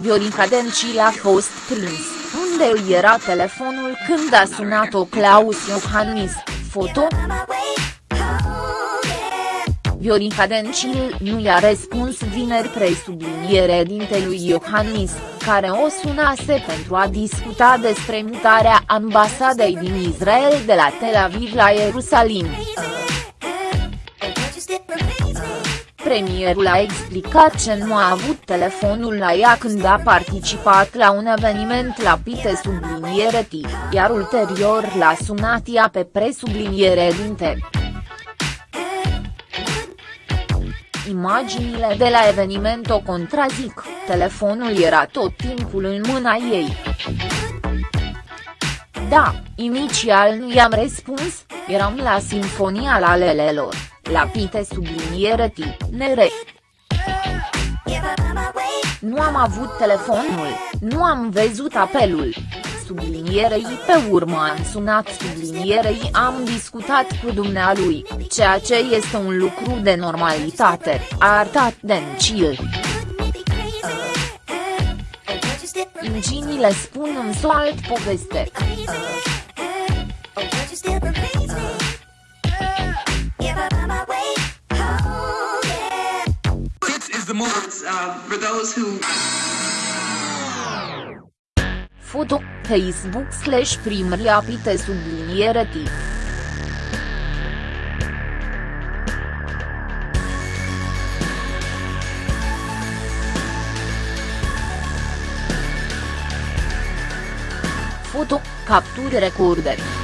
Viorica Dencil a fost prins, unde îi era telefonul când a sunat-o Claus Iohannis, foto? Viorica Dencil nu i-a răspuns vineri presubliniere dintelui Iohannis, care o sunase pentru a discuta despre mutarea ambasadei din Israel de la Tel Aviv la Ierusalim. Premierul a explicat că nu a avut telefonul la ea când a participat la un eveniment la Pite subliniere T, iar ulterior l-a sunat ea pe presubliniere dinte. Imaginile de la eveniment o contrazic, telefonul era tot timpul în mâna ei. Da, inițial nu i-am răspuns, eram la Sinfonia la Lelelor, la Pite subliniere T, nere. Nu am avut telefonul, nu am văzut apelul, sublinierei pe urmă am sunat sublinierei am discutat cu dumnealui, ceea ce este un lucru de normalitate, a arătat Dencil. Inginile spun în alt poveste. This is the moment uh, for those who Foto, Facebook slash primria pite subliniere T. Foto, capturi recorder.